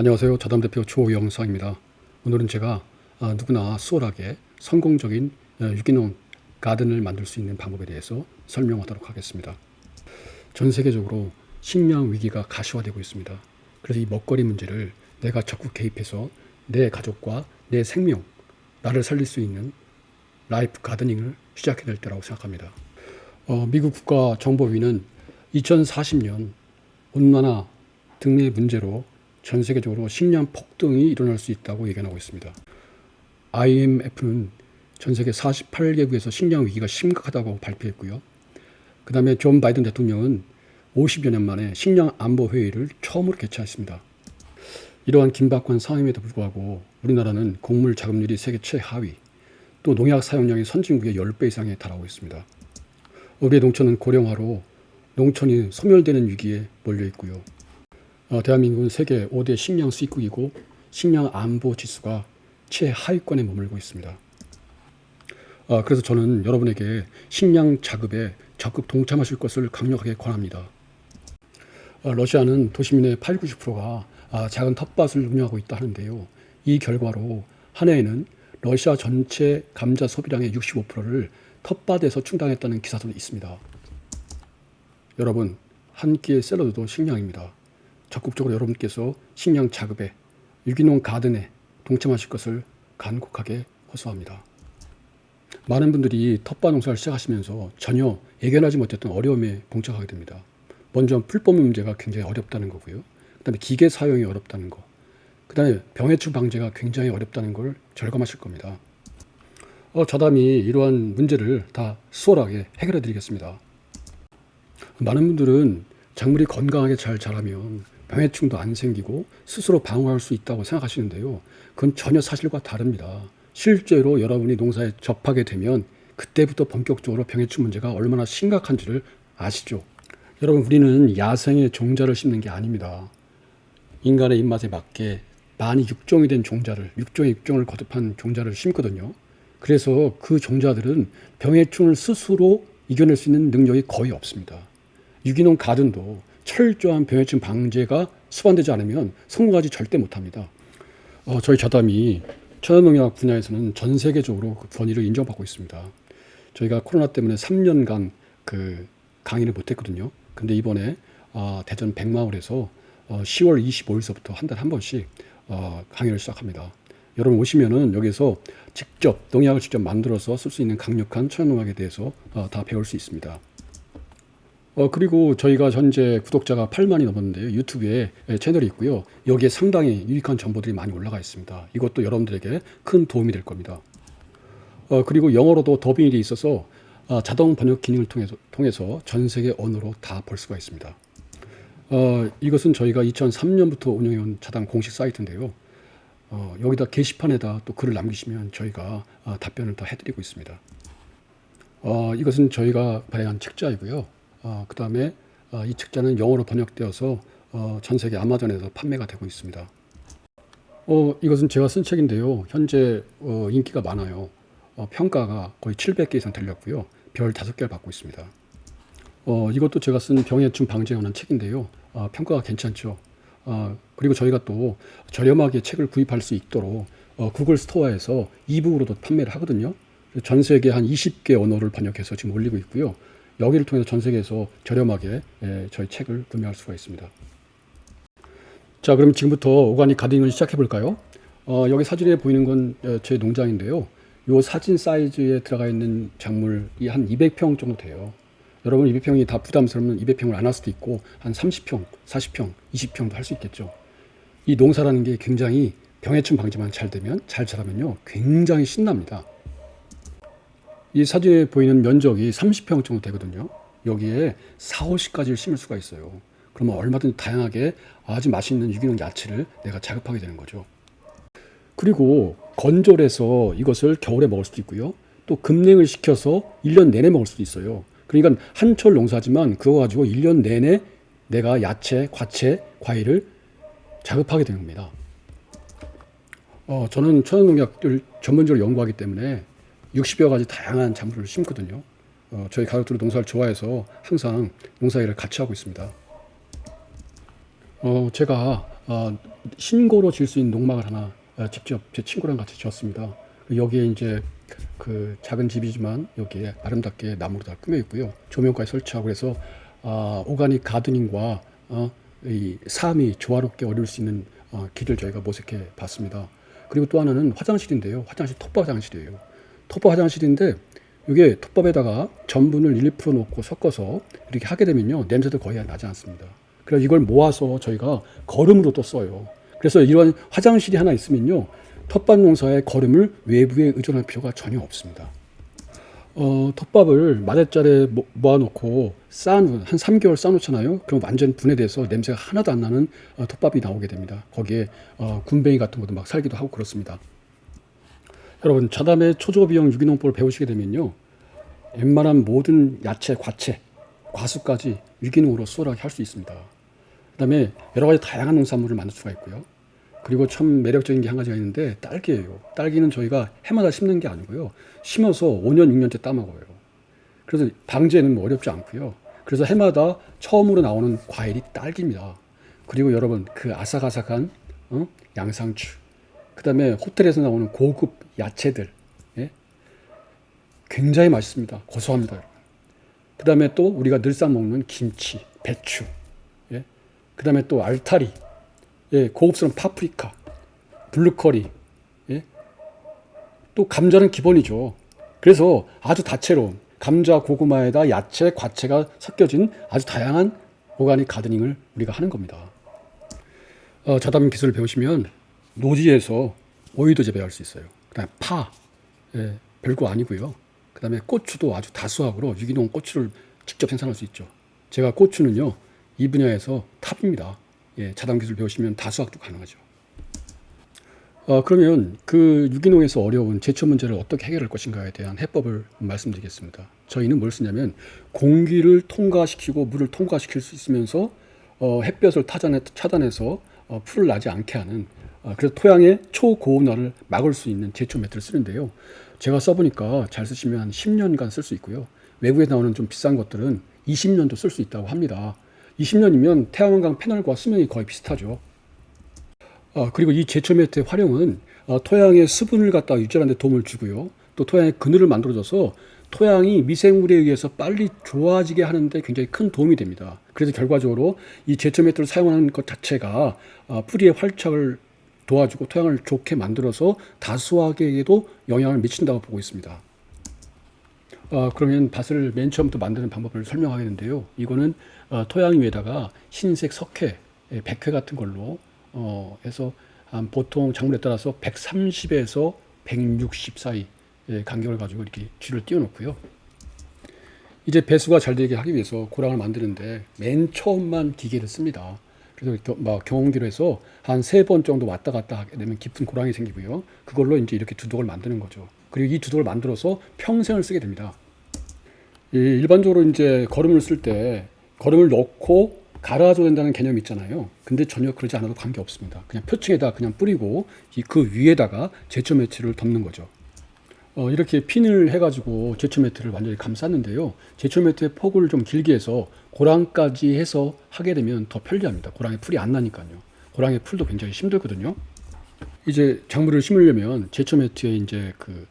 안녕하세요. 자담 대표 조영상입니다. 오늘은 제가 아, 누구나 수월하게 성공적인 어, 유기농 가든을 만들 수 있는 방법에 대해서 설명하도록 하겠습니다. 전 세계적으로 식량 위기가 가시화되고 있습니다. 그래서 이 먹거리 문제를 내가 적극 개입해서 내 가족과 내 생명, 나를 살릴 수 있는 라이프 가드닝을 시작해야 될 때라고 생각합니다. 어, 미국 국가정보위는 2040년 온난화 등의 문제로 전 세계적으로 식량 폭동이 일어날 수 있다고 예견하고 있습니다. IMF는 전 세계 48개국에서 식량 위기가 심각하다고 발표했고요. 그 다음에 조 바이든 대통령은 50여 년 만에 식량 안보 회의를 처음으로 개최했습니다. 이러한 긴박한 상황임에도 불구하고 우리나라는 곡물 자급률이 세계 최하위, 또 농약 사용량이 선진국의 10배 이상에 달하고 있습니다. 우리의 농촌은 고령화로 농촌이 소멸되는 위기에 몰려 있고요. 어, 대한민국은 세계 5대 식량 수입국이고 식량 안보 지수가 최하위권에 머물고 있습니다. 어, 그래서 저는 여러분에게 식량 자급에 적극 동참하실 것을 강력하게 권합니다. 어, 러시아는 도시민의 8, 90%가 아, 작은 텃밭을 운영하고 있다 하는데요. 이 결과로 한 해에는 러시아 전체 감자 소비량의 65%를 텃밭에서 충당했다는 기사도 있습니다. 여러분, 한 끼의 샐러드도 식량입니다. 적극적으로 여러분께서 식량 자급에 유기농 가든에 동참하실 것을 간곡하게 호소합니다. 많은 분들이 텃밭 농사를 시작하시면서 전혀 예견하지 못했던 어려움에 봉착하게 됩니다. 먼저 풀법 문제가 굉장히 어렵다는 거고요. 그 다음에 기계 사용이 어렵다는 거. 그 다음에 병해충 방제가 굉장히 어렵다는 걸 절감하실 겁니다. 어, 저담이 이러한 문제를 다 수월하게 해결해 드리겠습니다. 많은 분들은 작물이 건강하게 잘 자라면 병해충도 안 생기고 스스로 방어할 수 있다고 생각하시는데요. 그건 전혀 사실과 다릅니다. 실제로 여러분이 농사에 접하게 되면 그때부터 본격적으로 병해충 문제가 얼마나 심각한지를 아시죠? 여러분, 우리는 야생의 종자를 심는 게 아닙니다. 인간의 입맛에 맞게 많이 육종이 된 종자를, 육종의 육종을 거듭한 종자를 심거든요. 그래서 그 종자들은 병해충을 스스로 이겨낼 수 있는 능력이 거의 없습니다. 유기농 가든도 철저한 병해충 방제가 수반되지 않으면 성공하지 절대 못합니다. 어, 저희 자담이 천연농약 분야에서는 전 세계적으로 그 권위를 인정받고 있습니다. 저희가 코로나 때문에 3년간 그 강의를 못했거든요. 근데 이번에 어, 대전 백마을에서 어, 10월 25일서부터 한 달에 한 번씩 어, 강의를 시작합니다. 여러분 오시면은 여기서 직접 농약을 직접 만들어서 쓸 수 있는 강력한 천연농약에 대해서 어, 다 배울 수 있습니다. 어, 그리고 저희가 현재 구독자가 8만이 넘었는데요. 유튜브에 채널이 있고요. 여기에 상당히 유익한 정보들이 많이 올라가 있습니다. 이것도 여러분들에게 큰 도움이 될 겁니다. 어, 그리고 영어로도 더빙이 돼 있어서 어, 자동 번역 기능을 통해서, 통해서 전 세계 언어로 다 볼 수가 있습니다. 어, 이것은 저희가 2003년부터 운영해온 자당 공식 사이트인데요. 어, 여기다 게시판에다 또 글을 남기시면 저희가 어, 답변을 다 해드리고 있습니다. 어, 이것은 저희가 발행한 책자이고요. 어, 그 다음에 어, 이 책자는 영어로 번역되어서 어, 전 세계 아마존에서 판매가 되고 있습니다. 어, 이것은 제가 쓴 책인데요. 현재 어, 인기가 많아요. 어, 평가가 거의 700개 이상 들렸고요. 별 5개를 받고 있습니다. 어, 이것도 제가 쓴 병해충 방제에 관한 책인데요. 어, 평가가 괜찮죠. 어, 그리고 저희가 또 저렴하게 책을 구입할 수 있도록 어, 구글 스토어에서 이북으로도 판매를 하거든요. 전 세계 한 20개 언어를 번역해서 지금 올리고 있고요. 여기를 통해서 전 세계에서 저렴하게 예, 저희 책을 구매할 수가 있습니다. 자, 그럼 지금부터 오가닉 가딩을 시작해 볼까요? 어, 여기 사진에 보이는 건 제 농장인데요. 이 사진 사이즈에 들어가 있는 작물이 한 200평 정도 돼요. 여러분 200평이 다 부담스러우면 200평을 안 할 수도 있고 한 30평, 40평, 20평도 할 수 있겠죠. 이 농사라는 게 굉장히 병해충 방지만 잘 되면 잘 자라면요 굉장히 신납니다. 이 사진에 보이는 면적이 30평 정도 되거든요. 여기에 4, 50가지를 심을 수가 있어요. 그러면 얼마든지 다양하게 아주 맛있는 유기농 야채를 내가 자급하게 되는 거죠. 그리고 건조해서 이것을 겨울에 먹을 수도 있고요. 또 급냉을 시켜서 1년 내내 먹을 수도 있어요. 그러니까 한철 농사지만 그거 가지고 1년 내내 내가 야채, 과채, 과일을 자급하게 되는 겁니다. 어, 저는 천연농약을 전문적으로 연구하기 때문에 60여 가지 다양한 작물을 심거든요. 어, 저희 가족들은 농사를 좋아해서 항상 농사일을 같이 하고 있습니다. 어, 제가 어, 신고로 질 수 있는 농막을 하나 어, 직접 제 친구랑 같이 지었습니다. 여기에 이제 그 작은 집이지만 여기에 아름답게 나무로 다 꾸며 있고요. 조명까지 설치하고 해서 아, 오가닉 가드닝과 어, 이 삶이 조화롭게 어울릴 수 있는 어, 길을 저희가 모색해 봤습니다. 그리고 또 하나는 화장실인데요. 화장실 톱밥 화장실이에요. 톱밥 화장실인데 이게 톱밥에다가 전분을 1% 넣고 섞어서 이렇게 하게 되면요 냄새도 거의 나지 않습니다. 그래서 이걸 모아서 저희가 거름으로 또 써요. 그래서 이런 화장실이 하나 있으면요 텃밭 농사의 거름을 외부에 의존할 필요가 전혀 없습니다. 어, 텃밥을 마대자리에 모- 모아놓고 쌓아놓은 한 3개월 쌓아놓잖아요. 그럼 완전 분해돼서 냄새가 하나도 안 나는 어, 텃밥이 나오게 됩니다. 거기에 어, 군뱅이 같은 것도 막 살기도 하고 그렇습니다. 여러분 자담의 초저비용 유기농법을 배우시게 되면요. 웬만한 모든 야채, 과채, 과수까지 유기농으로 수월하게 할 수 있습니다. 그 다음에 여러 가지 다양한 농산물을 만들 수가 있고요. 그리고 참 매력적인 게 한 가지가 있는데 딸기예요. 딸기는 저희가 해마다 심는 게 아니고요. 심어서 5년, 6년째 따먹어요. 그래서 방제는 뭐 어렵지 않고요. 그래서 해마다 처음으로 나오는 과일이 딸기입니다. 그리고 여러분 그 아삭아삭한 어? 양상추, 그 다음에 호텔에서 나오는 고급 야채들, 예? 굉장히 맛있습니다. 고소합니다. 여러분. 그다음에 또 우리가 늘상 먹는 김치, 배추, 예? 그 다음에 또 알타리, 예, 고급스러운 파프리카, 브로콜리, 예? 또 감자는 기본이죠. 그래서 아주 다채로운 감자, 고구마에다 야채, 과채가 섞여진 아주 다양한 오가닉 가드닝을 우리가 하는 겁니다. 어, 자담 기술을 배우시면 노지에서 오이도 재배할 수 있어요. 그다음에 파, 예, 별거 아니고요. 그다음에 고추도 아주 다수학으로 유기농 고추를 직접 생산할 수 있죠. 제가 고추는요 이 분야에서 탑입니다. 예, 자담 기술 배우시면 다수학도 가능하죠. 어, 그러면 그 유기농에서 어려운 제초 문제를 어떻게 해결할 것인가에 대한 해법을 말씀드리겠습니다. 저희는 뭘 쓰냐면 공기를 통과시키고 물을 통과시킬 수 있으면서 어, 햇볕을 타잔해, 차단해서 어, 풀을 나지 않게 하는 어, 그래서 토양의 초고온화를 막을 수 있는 제초 매트를 쓰는데요. 제가 써보니까 잘 쓰시면 한 10년간 쓸 수 있고요. 외국에 나오는 좀 비싼 것들은 20년도 쓸 수 있다고 합니다. 20년이면 태양광 패널과 수명이 거의 비슷하죠. 어, 그리고 이 제초 매트의 활용은 어, 토양의 수분을 갖다 유지하는 데 도움을 주고요. 또 토양의 그늘을 만들어줘서 토양이 미생물에 의해서 빨리 좋아지게 하는데 굉장히 큰 도움이 됩니다. 그래서 결과적으로 이 제초 매트를 사용하는 것 자체가 어, 뿌리의 활착을 도와주고 토양을 좋게 만들어서 다수학에게도 영향을 미친다고 보고 있습니다. 어, 그러면 밭을 맨 처음부터 만드는 방법을 설명하겠는데요. 이거는 어, 토양 위에다가 흰색 석회, 예, 백회 같은 걸로 어, 해서 한 보통 작물에 따라서 130에서 160 사이 예, 간격을 가지고 이렇게 쥐를 띄워놓고요. 이제 배수가 잘 되게 하기 위해서 고랑을 만드는데 맨 처음만 기계를 씁니다. 그래서 겨- 막 경운기로 해서 한 세 번 정도 왔다 갔다 하게 되면 깊은 고랑이 생기고요. 그걸로 이제 이렇게 두둑을 만드는 거죠. 그리고 이 두둑을 만들어서 평생을 쓰게 됩니다. 이 일반적으로 이제 거름을 쓸때 거름을 넣고 갈아줘야 된다는 개념이 있잖아요. 근데 전혀 그러지 않아도 관계 없습니다. 그냥 표층에다 그냥 뿌리고 이그 위에다가 제초 매트를 덮는 거죠. 어, 이렇게 핀을 해가지고 제초 매트를 완전히 감쌌는데요. 제초 매트의 폭을 좀 길게 해서 고랑까지 해서 하게 되면 더 편리합니다. 고랑에 풀이 안 나니까요. 고랑의 풀도 굉장히 힘들거든요. 이제 작물을 심으려면 제초 매트에 이제 그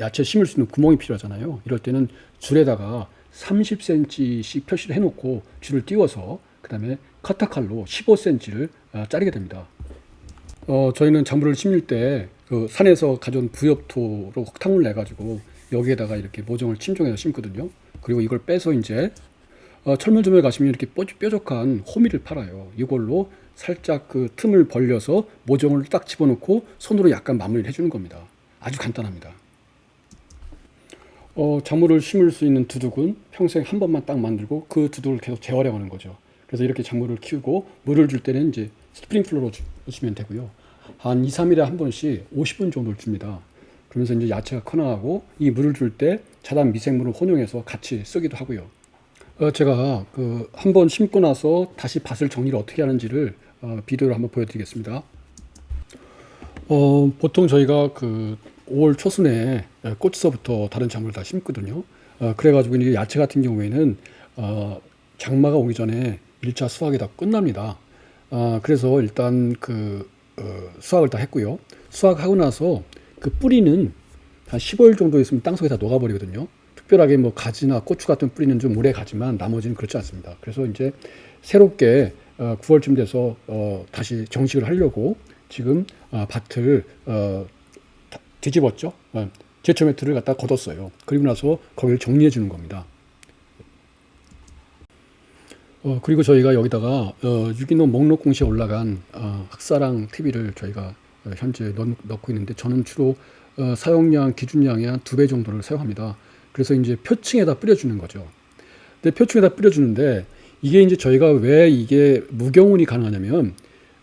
야채 심을 수 있는 구멍이 필요하잖아요. 이럴 때는 줄에다가 30cm씩 표시를 해놓고 줄을 띄워서 그 다음에 커터칼로 15cm를 자르게 됩니다. 어, 저희는 작물을 심을 때 그 산에서 가져온 부엽토로 흙탕물 내가지고 여기에다가 이렇게 모종을 침종해서 심거든요. 그리고 이걸 빼서 이제 어, 철물점에 가시면 이렇게 뾰- 뾰족한 호미를 팔아요. 이걸로 살짝 그 틈을 벌려서 모종을 딱 집어넣고 손으로 약간 마무리를 해주는 겁니다. 아주 간단합니다. 어, 작물을 심을 수 있는 두둑은 평생 한 번만 딱 만들고 그 두둑을 계속 재활용하는 거죠. 그래서 이렇게 작물을 키우고 물을 줄 때는 이제 스프링클러로 주- 주시면 되고요. 한 2, 3일에 한 번씩 50분 정도를 줍니다. 그러면서 이제 야채가 커나가고 이 물을 줄 때 자단 미생물을 혼용해서 같이 쓰기도 하고요. 어, 제가 그 한 번 심고 나서 다시 밭을 정리를 어떻게 하는지를 어, 비디오를 한번 보여드리겠습니다. 어, 보통 저희가 그 5월 초순에 꽃서부터 다른 작물을 다 심거든요. 어, 그래가지고 이제 야채 같은 경우에는 어, 장마가 오기 전에 1차 수확이 다 끝납니다. 아, 그래서 일단 그 어, 수확을 다 했고요. 수확하고 나서 그 뿌리는 한 15일 정도 있으면 땅속에 다 녹아버리거든요. 특별하게 뭐 가지나 고추 같은 뿌리는 좀 오래 가지만 나머지는 그렇지 않습니다. 그래서 이제 새롭게 어, 9월쯤 돼서 어, 다시 정식을 하려고 지금 어, 밭을 어, 다- 뒤집었죠. 어, 제초 매트를 갖다 걷었어요. 그리고 나서 거기를 정리해 주는 겁니다. 어, 그리고 저희가 여기다가 어, 유기농 목록 공시에 올라간 어, 흑사랑 TV를 저희가 어, 현재 넣, 넣고 있는데 저는 주로 어, 사용량 기준량의 한 두 배 정도를 사용합니다. 그래서 이제 표층에다 뿌려주는 거죠. 근데 표층에다 뿌려주는데 이게 이제 저희가 왜 이게 무경운이 가능하냐면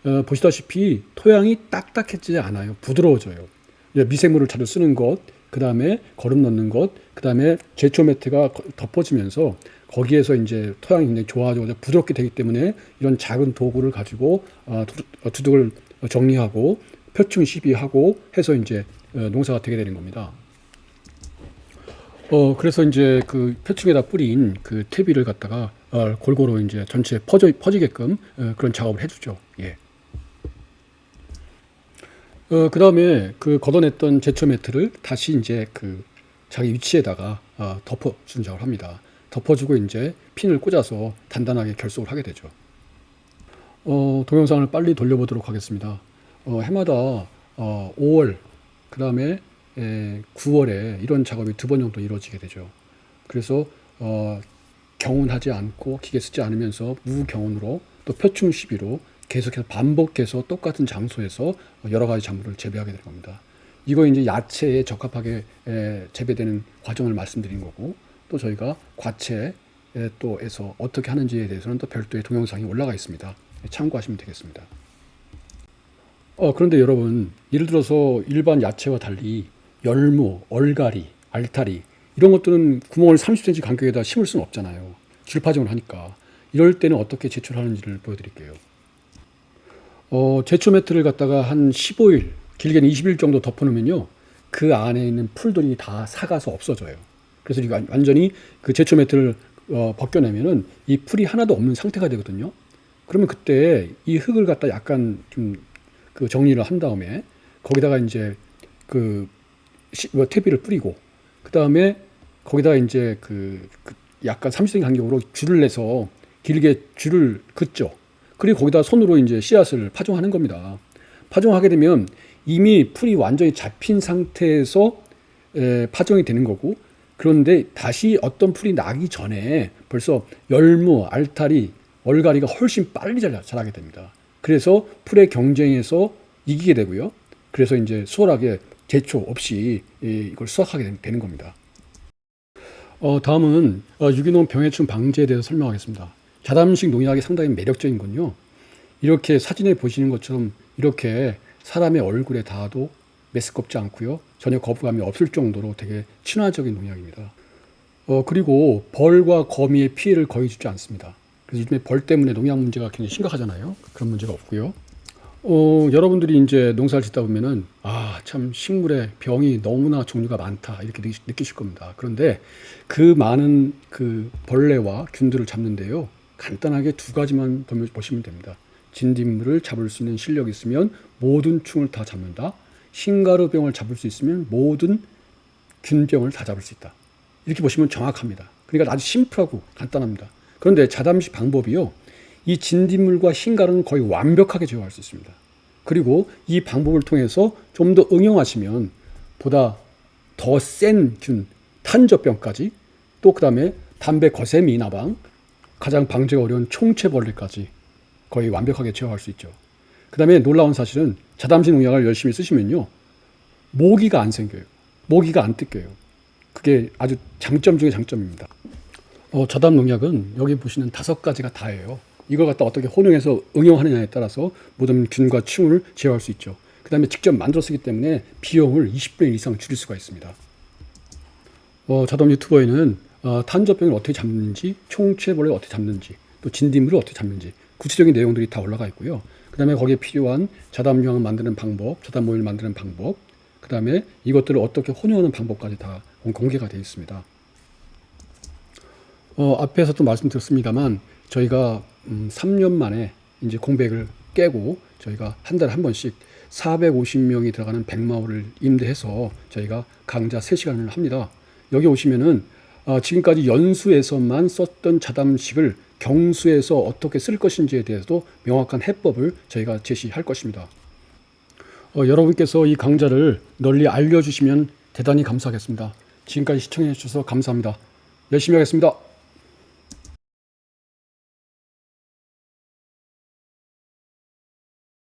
어, 보시다시피 토양이 딱딱해지지 않아요. 부드러워져요. 미생물을 자주 쓰는 것, 그 다음에 거름 넣는 것, 그 다음에 제초 매트가 거- 덮어지면서 거기에서 이제 토양이 굉장히 좋아지고 부드럽게 되기 때문에 이런 작은 도구를 가지고 어, 두- 어, 두둑을 정리하고 표층 시비하고 해서 이제 어, 농사가 되게 되는 겁니다. 어 그래서 이제 그 표층에다 뿌린 그 퇴비를 갖다가 어, 골고루 이제 전체 퍼져 퍼지게끔 어, 그런 작업을 해주죠. 예. 어, 그 다음에 그 걷어냈던 제초 매트를 다시 이제 그 자기 위치에다가 어, 덮어주는 작업을 합니다. 덮어주고 이제 핀을 꽂아서 단단하게 결속을 하게 되죠. 어, 동영상을 빨리 돌려보도록 하겠습니다. 어, 해마다 어, 5월, 그 다음에 9월에 이런 작업이 두 번 정도 이루어지게 되죠. 그래서 어, 경운하지 않고 기계 쓰지 않으면서 무경운으로 또 표충 시비로 계속해서 반복해서 똑같은 장소에서 여러 가지 작물을 재배하게 되는 겁니다. 이거 이제 야채에 적합하게 에, 재배되는 과정을 말씀드린 거고 또 저희가 과채에 또에서 어떻게 하는지에 대해서는 또 별도의 동영상이 올라가 있습니다. 참고하시면 되겠습니다. 어, 그런데 여러분, 예를 들어서 일반 야채와 달리 열무, 얼갈이, 알타리 이런 것들은 구멍을 30cm 간격에다 심을 수는 없잖아요. 줄파종을 하니까. 이럴 때는 어떻게 제초하는지를 보여드릴게요. 어, 제초 매트를 갖다가 한 15일, 길게는 20일 정도 덮어놓으면요. 그 안에 있는 풀들이 다 사가서 없어져요. 그래서 이거 완- 완전히 그 제초 매트를 어, 벗겨내면은 이 풀이 하나도 없는 상태가 되거든요. 그러면 그때 이 흙을 갖다 약간 좀 그 정리를 한 다음에 거기다가 이제 그 시, 뭐 퇴비를 뿌리고 그 다음에 거기다가 이제 그, 그 약간 30cm 간격으로 줄을 내서 길게 줄을 긋죠. 그리고 거기다 손으로 이제 씨앗을 파종하는 겁니다. 파종하게 되면 이미 풀이 완전히 잡힌 상태에서 에, 파종이 되는 거고 그런데 다시 어떤 풀이 나기 전에 벌써 열무, 알타리, 얼갈이가 훨씬 빨리 잘 자라게 됩니다. 그래서 풀의 경쟁에서 이기게 되고요. 그래서 이제 수월하게 제초 없이 이- 이걸 수확하게 된- 되는 겁니다. 어, 다음은 어, 유기농 병해충 방지에 대해서 설명하겠습니다. 자담식 농약이 상당히 매력적인 건요. 이렇게 사진에 보시는 것처럼 이렇게 사람의 얼굴에 닿아도 메스껍지 않고요. 전혀 거부감이 없을 정도로 되게 친화적인 농약입니다. 어, 그리고 벌과 거미의 피해를 거의 주지 않습니다. 그래서 요즘에 벌 때문에 농약 문제가 굉장히 심각하잖아요. 그런 문제가 없고요. 어, 여러분들이 이제 농사를 짓다 보면은 아, 참 식물에 병이 너무나 종류가 많다 이렇게 느끼- 느끼실 겁니다. 그런데 그 많은 그 벌레와 균들을 잡는데요. 간단하게 두 가지만 보시면 됩니다. 진딧물을 잡을 수 있는 실력이 있으면 모든 충을 다 잡는다. 흰가루병을 잡을 수 있으면 모든 균병을 다 잡을 수 있다. 이렇게 보시면 정확합니다. 그러니까 아주 심플하고 간단합니다. 그런데 자담식 방법이요. 이 진딧물과 흰가루는 거의 완벽하게 제어할 수 있습니다. 그리고 이 방법을 통해서 좀 더 응용하시면 보다 더 센 균, 탄저병까지 또 그 다음에 담배 거세미 나방, 가장 방제가 어려운 총체벌레까지 거의 완벽하게 제어할 수 있죠. 그 다음에 놀라운 사실은 자담식 농약을 열심히 쓰시면요. 모기가 안 생겨요. 모기가 안 뜯겨요. 그게 아주 장점 중의 장점입니다. 어, 저담 농약은 여기 보시는 다섯 가지가 다예요. 이걸 갖다 어떻게 혼용해서 응용하느냐에 따라서 모든 균과 충을 제어할 수 있죠. 그 다음에 직접 만들어 쓰기 때문에 비용을 20배 이상 줄일 수가 있습니다. 어, 자담 유튜버에는 어, 탄저병을 어떻게 잡는지, 총체벌을 어떻게 잡는지, 또 진딧물을 어떻게 잡는지 구체적인 내용들이 다 올라가 있고요. 그 다음에 거기에 필요한 자담유황 만드는 방법, 자담 오일 만드는 방법, 그 다음에 이것들을 어떻게 혼용하는 방법까지 다 공개가 되어 있습니다. 어, 앞에서 도 말씀드렸습니다만 저희가 음, 3년 만에 이제 공백을 깨고 저희가 한 달에 한 번씩 450명이 들어가는 백마호를 임대해서 저희가 강좌 3시간을 합니다. 여기 오시면은 아, 지금까지 연수에서만 썼던 자담식을 경수에서 어떻게 쓸 것인지에 대해서도 명확한 해법을 저희가 제시할 것입니다. 어, 여러분께서 이 강좌를 널리 알려주시면 대단히 감사하겠습니다. 지금까지 시청해 주셔서 감사합니다. 열심히 하겠습니다.